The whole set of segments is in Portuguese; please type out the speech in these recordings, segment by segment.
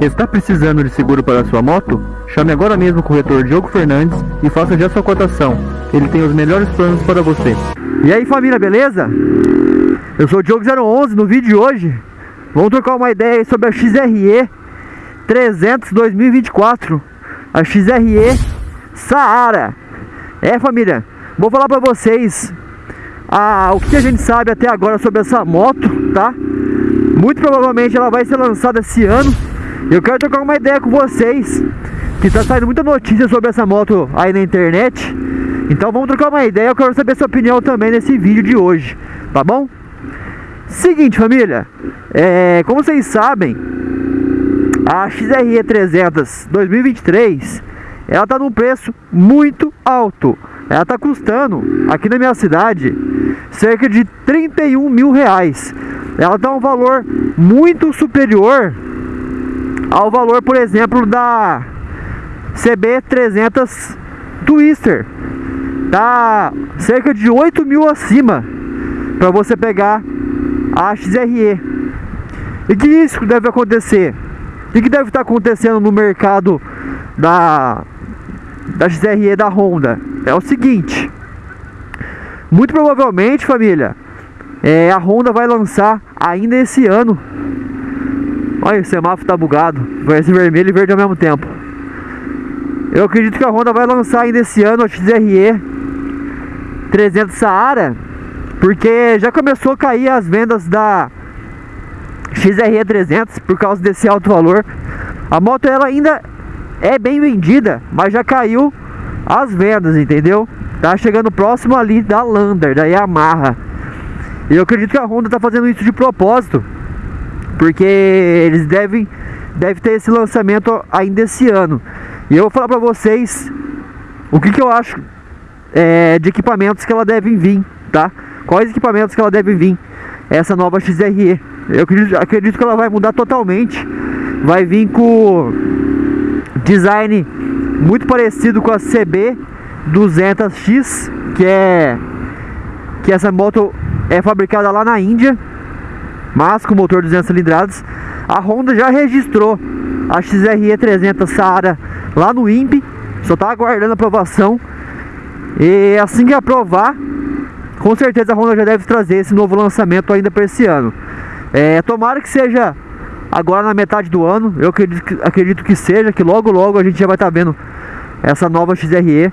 Está precisando de seguro para sua moto? Chame agora mesmo o corretor Diogo Fernandes e faça já sua cotação. Ele tem os melhores planos para você. E aí família, beleza? Eu sou o Diogo 011, no vídeo de hoje vamos trocar uma ideia sobre a XRE 300 2024 A XRE Saara É família, vou falar para vocês ah, o que a gente sabe até agora sobre essa moto, tá? Muito provavelmente ela vai ser lançada esse ano. Eu quero trocar uma ideia com vocês, que tá saindo muita notícia sobre essa moto aí na internet. Então vamos trocar uma ideia, eu quero saber sua opinião também nesse vídeo de hoje, tá bom? Seguinte família, é, como vocês sabem, a XRE 300 2023, ela tá num preço muito alto. Ela tá custando, aqui na minha cidade, cerca de 31 mil reais ela dá um valor muito superior ao valor, por exemplo, da CB300 Twister. Dá cerca de 8 mil acima para você pegar a XRE. E que isso deve acontecer? O que deve estar acontecendo no mercado da, da XRE da Honda? É o seguinte. Muito provavelmente, família, é, a Honda vai lançar ainda esse ano. Olha, o semáforo tá bugado. Ser vermelho e verde ao mesmo tempo. Eu acredito que a Honda vai lançar ainda esse ano a XRE 300 Saara. Porque já começou a cair as vendas da XRE 300 por causa desse alto valor. A moto ela ainda é bem vendida, mas já caiu as vendas, entendeu? Tá chegando próximo ali da Lander, da Yamaha. E eu acredito que a Honda está fazendo isso de propósito, porque eles devem, devem ter esse lançamento ainda esse ano. E eu vou falar para vocês o que, que eu acho é, de equipamentos que ela deve vir, tá? Quais equipamentos que ela deve vir, essa nova XRE. Eu acredito, acredito que ela vai mudar totalmente. Vai vir com design muito parecido com a CB 200X, que é que essa moto é fabricada lá na Índia, mas com motor 200 cilindradas. A Honda já registrou a XRE 300 Saara lá no INPE, só está aguardando aprovação. E assim que aprovar, com certeza a Honda já deve trazer esse novo lançamento ainda para esse ano. É, tomara que seja agora na metade do ano, eu acredito que, acredito que seja, que logo logo a gente já vai estar tá vendo essa nova XRE.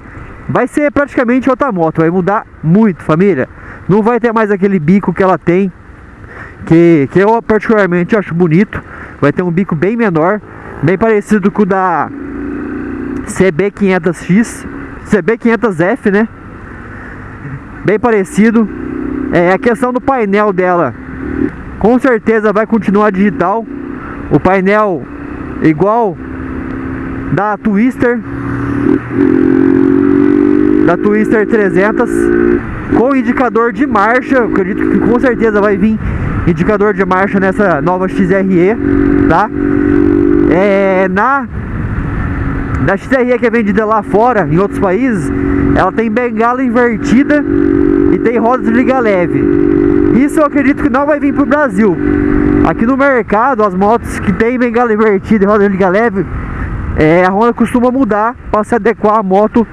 Vai ser praticamente outra moto, vai mudar muito, família. Não vai ter mais aquele bico que ela tem, que, que eu particularmente acho bonito. Vai ter um bico bem menor, bem parecido com o da CB500X, CB500F, né? Bem parecido. É a questão do painel dela. Com certeza vai continuar digital. O painel igual da Twister da Twister 300 com indicador de marcha. Acredito que com certeza vai vir indicador de marcha nessa nova XRE, tá? É, na da XRE que é vendida lá fora, em outros países, ela tem bengala invertida e tem rodas de liga leve. Isso eu acredito que não vai vir para o Brasil. Aqui no mercado, as motos que tem bengala invertida e rodas de liga leve, é, a Honda costuma mudar para se adequar à moto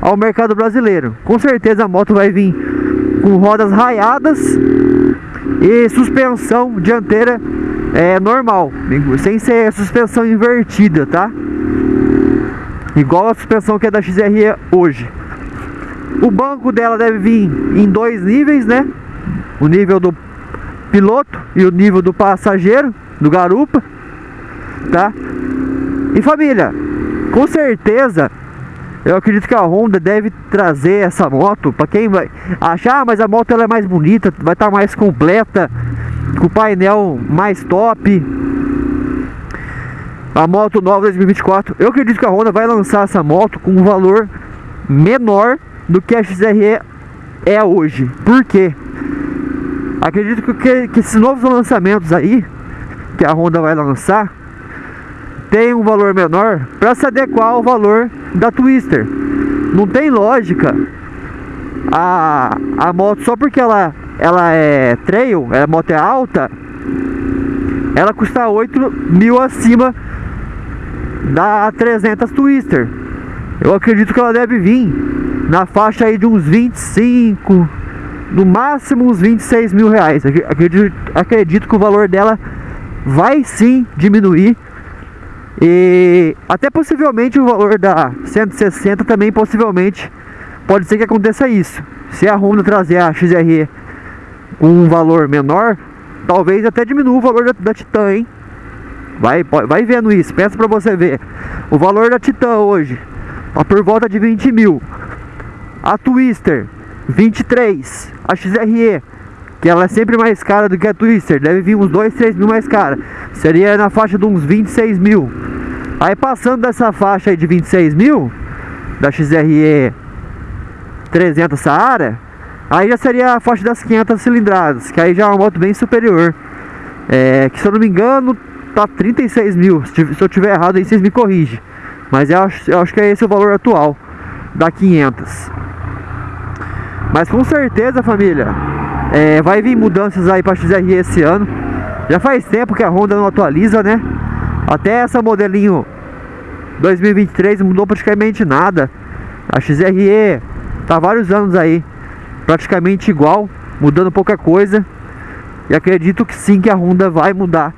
ao mercado brasileiro. Com certeza a moto vai vir com rodas raiadas e suspensão dianteira é normal, sem ser suspensão invertida, tá? Igual a suspensão que é da XRE hoje. O banco dela deve vir em dois níveis, né? O nível do piloto e o nível do passageiro, do garupa, tá? E família, com certeza eu acredito que a Honda deve trazer essa moto para quem vai achar, ah, mas a moto ela é mais bonita, vai estar tá mais completa, com o painel mais top. A moto nova 2024. Eu acredito que a Honda vai lançar essa moto com um valor menor do que a XRE é hoje. Por quê? Acredito que, que esses novos lançamentos aí que a Honda vai lançar tem um valor menor para se adequar ao valor da Twister. Não tem lógica a, a moto só porque ela, ela é trail, a moto é alta, ela custa 8 mil acima da 300 Twister. Eu acredito que ela deve vir na faixa aí de uns 25, no máximo uns 26 mil reais. Acredito, acredito que o valor dela vai sim diminuir. E até possivelmente o valor da 160 também possivelmente pode ser que aconteça isso. Se a Honda trazer a XRE com um valor menor, talvez até diminua o valor da, da Titan, hein? Vai, vai vendo isso, peça pra você ver. O valor da Titan hoje, tá por volta de 20 mil. A Twister, 23. A XRE, que ela é sempre mais cara do que a Twister, deve vir uns 2, 3 mil mais cara. Seria na faixa de uns 26 mil. Aí passando dessa faixa aí de 26 mil, da XRE 300 Saara, aí já seria a faixa das 500 cilindradas, que aí já é uma moto bem superior. É, que se eu não me engano, tá 36 mil. Se eu tiver errado aí, vocês me corrigem. Mas eu acho, eu acho que é esse o valor atual da 500. Mas com certeza, família, é, vai vir mudanças aí para XRE esse ano. Já faz tempo que a Honda não atualiza, né? Até essa modelinho 2023 mudou praticamente nada. A XRE tá vários anos aí, praticamente igual, mudando pouca coisa. E acredito que sim que a Honda vai mudar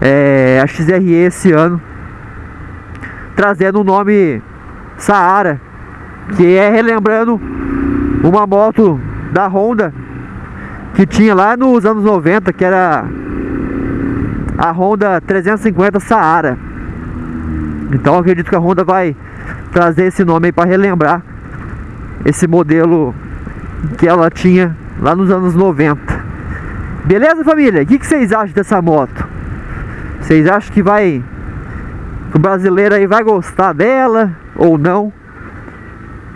é, a XRE esse ano, trazendo o nome Saara, que é relembrando uma moto da Honda que tinha lá nos anos 90, que era a Honda 350 Saara. Então acredito que a Honda vai trazer esse nome aí para relembrar esse modelo que ela tinha lá nos anos 90. Beleza, família? O que, vocês acham dessa moto? Vocês acham que vai o brasileiro aí vai gostar dela ou não?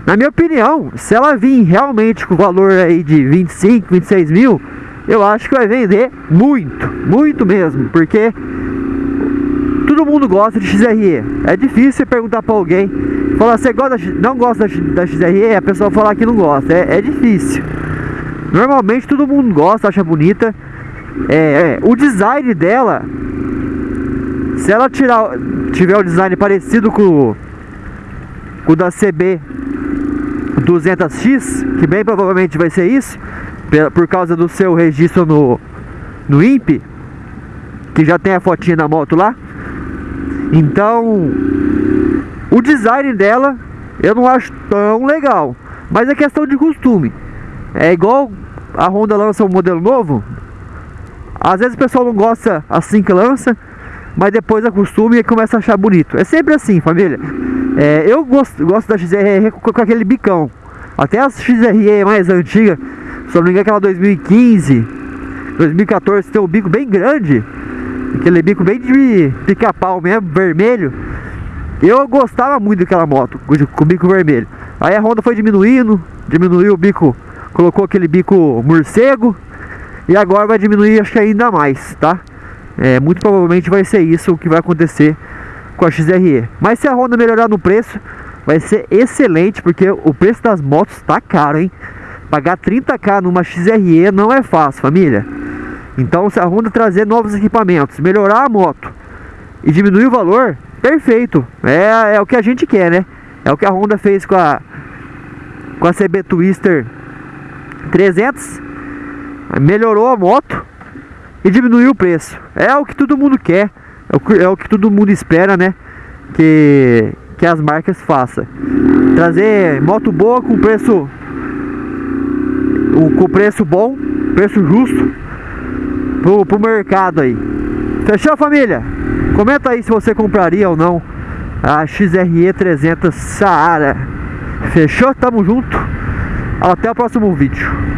Na minha opinião, se ela vir realmente com o valor aí de 25, 26 mil, eu acho que vai vender muito, muito mesmo, porque todo mundo gosta de XRE. É difícil perguntar para alguém, falar, você gosta, não gosta da XRE, a pessoa falar que não gosta, é, é difícil. Normalmente todo mundo gosta, acha bonita. É, é, o design dela, se ela tirar, tiver o design parecido com o da CB 200X, que bem provavelmente vai ser isso, por causa do seu registro no, no INPE, que já tem a fotinha da moto lá. Então, o design dela eu não acho tão legal, mas é questão de costume. É igual a Honda lança um modelo novo, às vezes o pessoal não gosta assim que lança, mas depois acostuma e começa a achar bonito. É sempre assim, família. É, eu gosto, gosto da XRE com, aquele bicão. Até as XRE mais antigas, se não me engano, aquela 2015, 2014, tem um bico bem grande. Aquele bico bem de pica-pau mesmo, vermelho. Eu gostava muito daquela moto, com bico vermelho. Aí a Honda foi diminuindo, diminuiu o bico, colocou aquele bico morcego. E agora vai diminuir, acho que ainda mais, tá? É, muito provavelmente vai ser isso o que vai acontecer com a XRE. Mas se a Honda melhorar no preço, vai ser excelente, porque o preço das motos tá caro, hein? Pagar 30k numa XRE não é fácil, família. Então, se a Honda trazer novos equipamentos, melhorar a moto e diminuir o valor, perfeito. É, é o que a gente quer, né? É o que a Honda fez com a com a CB Twister 300. Melhorou a moto e diminuiu o preço. É o que todo mundo quer, é o que, é o que todo mundo espera, né? Que, que as marcas façam. Trazer moto boa com preço com preço bom, preço justo pro, pro mercado aí. Fechou família? Comenta aí se você compraria ou não a XRE 300 Saara. Fechou? Tamo junto. Até o próximo vídeo.